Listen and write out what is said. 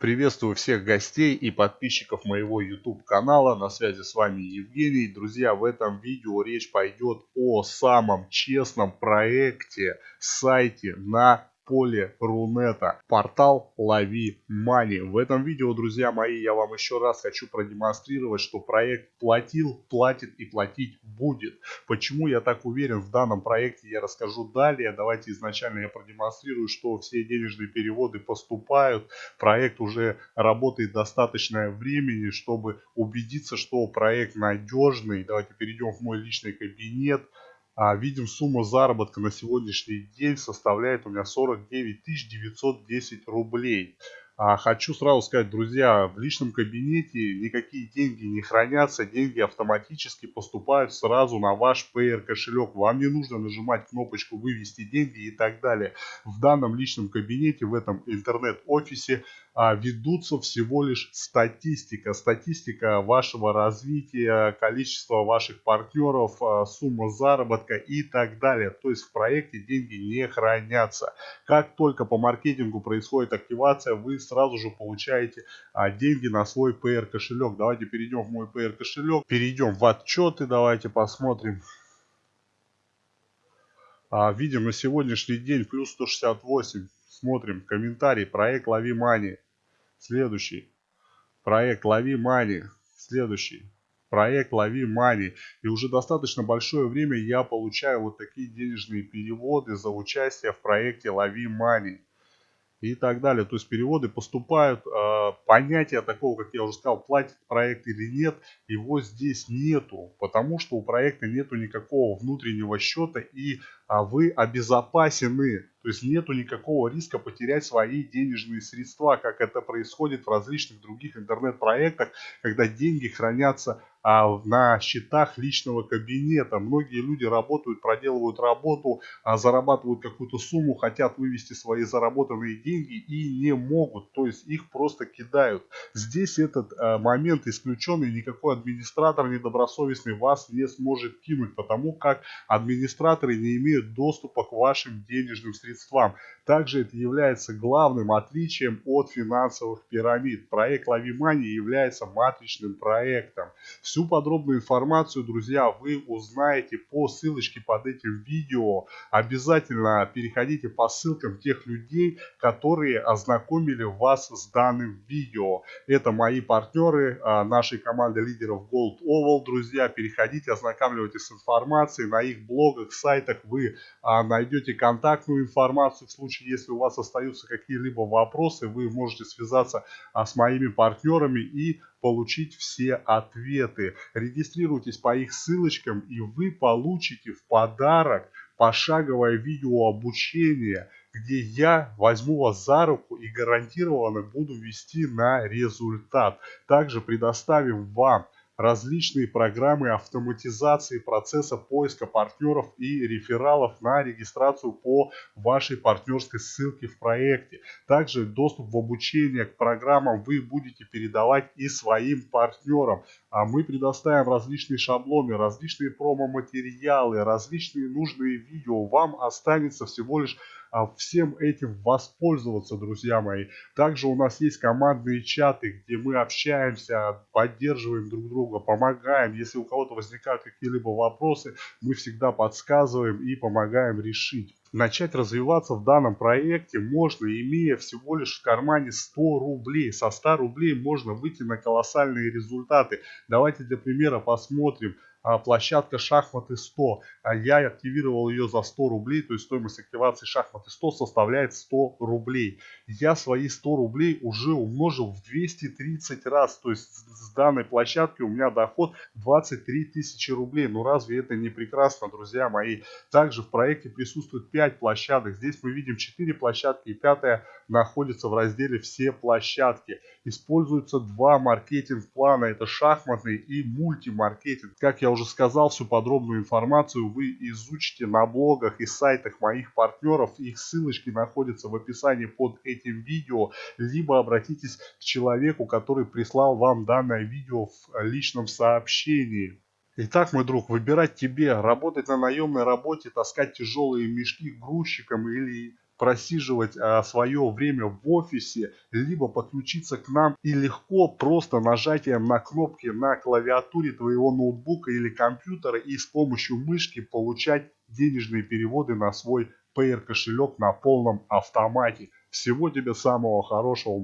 Приветствую всех гостей и подписчиков моего YouTube канала. На связи с вами Евгений. Друзья, в этом видео речь пойдет о самом честном проекте, сайте на поле Рунета. Портал Лови Мани. В этом видео, друзья мои, я вам еще раз хочу продемонстрировать, что проект платил, платит и платить будет. Почему я так уверен в данном проекте, я расскажу далее. Давайте изначально я продемонстрирую, что все денежные переводы поступают. Проект уже работает достаточное времени, чтобы убедиться, что проект надежный. Давайте перейдем в мой личный кабинет. А, видим, сумма заработка на сегодняшний день составляет у меня 49 910 рублей. А, хочу сразу сказать, друзья, в личном кабинете никакие деньги не хранятся, деньги автоматически поступают сразу на ваш PR кошелек. Вам не нужно нажимать кнопочку «Вывести деньги» и так далее. В данном личном кабинете, в этом интернет-офисе а, ведутся всего лишь статистика. Статистика вашего развития, количество ваших партнеров, а, сумма заработка и так далее. То есть в проекте деньги не хранятся. Как только по маркетингу происходит активация, вы сразу же получаете а, деньги на свой PR кошелек. Давайте перейдем в мой PR кошелек. Перейдем в отчеты. Давайте посмотрим. Видим на сегодняшний день плюс 168. Смотрим комментарий. Проект Лови Мани. Следующий. Проект Лови Мани. Следующий. Проект Лови Мани. И уже достаточно большое время я получаю вот такие денежные переводы за участие в проекте Лови Мани и так далее. То есть переводы поступают, э, понятия такого, как я уже сказал, платит проект или нет, его здесь нету, потому что у проекта нету никакого внутреннего счета и а, вы обезопасены. То есть нету никакого риска потерять свои денежные средства, как это происходит в различных других интернет-проектах, когда деньги хранятся а, на счетах личного кабинета. Многие люди работают, проделывают работу, а, зарабатывают какую-то сумму, хотят вывести свои заработанные деньги и не могут. То есть их просто кидают. Здесь этот а, момент исключенный, никакой администратор недобросовестный вас не сможет кинуть, потому как администраторы не имеют доступа к вашим денежным средствам. Также это является главным отличием от финансовых пирамид. Проект Лавимани является матричным проектом. Всю подробную информацию, друзья, вы узнаете по ссылочке под этим видео. Обязательно переходите по ссылкам тех людей, которые ознакомили вас с данным видео. Это мои партнеры а, нашей команды лидеров Gold Oval. Друзья, переходите, ознакомливайтесь с информацией. На их блогах, сайтах вы а, найдете контактную информацию. В случае, если у вас остаются какие-либо вопросы, вы можете связаться а, с моими партнерами и получить все ответы. Регистрируйтесь по их ссылочкам и вы получите в подарок пошаговое видео обучение, где я возьму вас за руку и гарантированно буду вести на результат. Также предоставим вам различные программы автоматизации процесса поиска партнеров и рефералов на регистрацию по вашей партнерской ссылке в проекте. Также доступ в обучение к программам вы будете передавать и своим партнерам. А мы предоставим различные шаблоны, различные промо-материалы, различные нужные видео. Вам останется всего лишь а, всем этим воспользоваться, друзья мои. Также у нас есть командные чаты, где мы общаемся, поддерживаем друг друга, помогаем. Если у кого-то возникают какие-либо вопросы, мы всегда подсказываем и помогаем решить. Начать развиваться в данном проекте можно, имея всего лишь в кармане 100 рублей. Со 100 рублей можно выйти на колоссальные результаты. Давайте для примера посмотрим. А, площадка шахматы 100. А я активировал ее за 100 рублей, то есть стоимость активации шахматы 100 составляет 100 рублей. Я свои 100 рублей уже умножил в 230 раз, то есть с данной площадки у меня доход 23 тысячи рублей. Ну разве это не прекрасно, друзья мои? Также в проекте присутствует 5 площадок. Здесь мы видим 4 площадки и пятая находится в разделе «Все площадки». Используются два маркетинг-плана, это шахматный и мультимаркетинг. Как я уже сказал, всю подробную информацию вы изучите на блогах и сайтах моих партнеров. Их ссылочки находятся в описании под этим видео. Либо обратитесь к человеку, который прислал вам данное видео в личном сообщении. Итак, мой друг, выбирать тебе, работать на наемной работе, таскать тяжелые мешки грузчиком или просиживать а, свое время в офисе, либо подключиться к нам и легко просто нажатием на кнопки на клавиатуре твоего ноутбука или компьютера и с помощью мышки получать денежные переводы на свой Payer кошелек на полном автомате. Всего тебе самого хорошего.